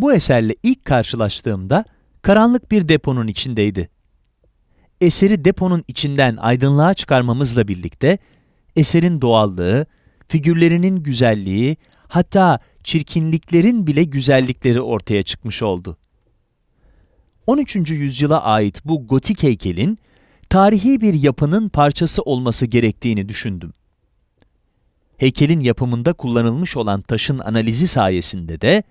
Bu eserle ilk karşılaştığımda karanlık bir deponun içindeydi. Eseri deponun içinden aydınlığa çıkarmamızla birlikte eserin doğallığı, figürlerinin güzelliği, hatta çirkinliklerin bile güzellikleri ortaya çıkmış oldu. 13. yüzyıla ait bu gotik heykelin tarihi bir yapının parçası olması gerektiğini düşündüm. Heykelin yapımında kullanılmış olan taşın analizi sayesinde de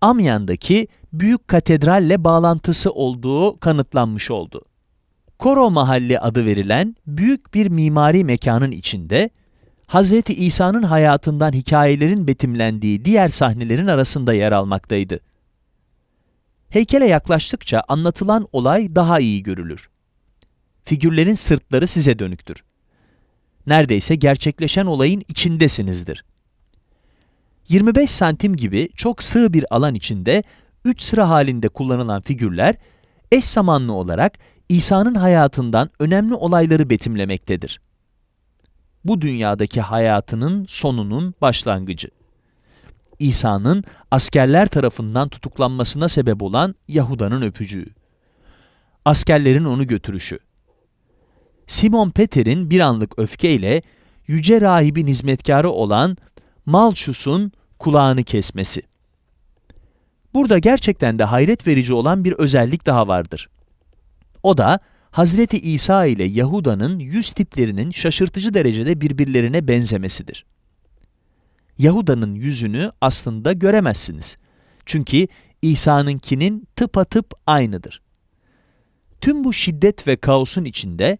Amyan'daki büyük katedralle bağlantısı olduğu kanıtlanmış oldu. Koro Mahalli adı verilen büyük bir mimari mekanın içinde Hz. İsa'nın hayatından hikayelerin betimlendiği diğer sahnelerin arasında yer almaktaydı. Heykele yaklaştıkça anlatılan olay daha iyi görülür. Figürlerin sırtları size dönüktür. Neredeyse gerçekleşen olayın içindesinizdir. 25 santim gibi çok sığ bir alan içinde 3 sıra halinde kullanılan figürler eş zamanlı olarak İsa'nın hayatından önemli olayları betimlemektedir. Bu dünyadaki hayatının sonunun başlangıcı. İsa'nın askerler tarafından tutuklanmasına sebep olan Yahuda'nın öpücüğü. Askerlerin onu götürüşü. Simon Peter'in bir anlık öfkeyle yüce rahibin hizmetkarı olan Malchus'un kulağını kesmesi. Burada gerçekten de hayret verici olan bir özellik daha vardır. O da Hazreti İsa ile Yahuda'nın yüz tiplerinin şaşırtıcı derecede birbirlerine benzemesidir. Yahuda'nın yüzünü aslında göremezsiniz. Çünkü İsa'nınkinin tıpatıp aynıdır. Tüm bu şiddet ve kaosun içinde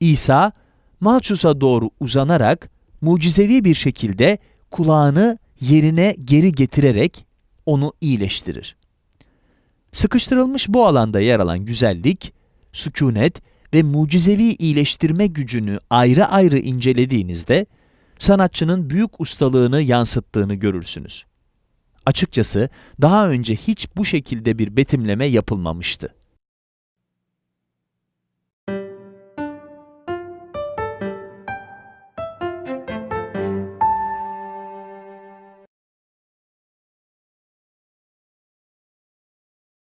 İsa, Malchus'a doğru uzanarak mucizevi bir şekilde kulağını yerine geri getirerek onu iyileştirir. Sıkıştırılmış bu alanda yer alan güzellik, sükunet ve mucizevi iyileştirme gücünü ayrı ayrı incelediğinizde, sanatçının büyük ustalığını yansıttığını görürsünüz. Açıkçası daha önce hiç bu şekilde bir betimleme yapılmamıştı.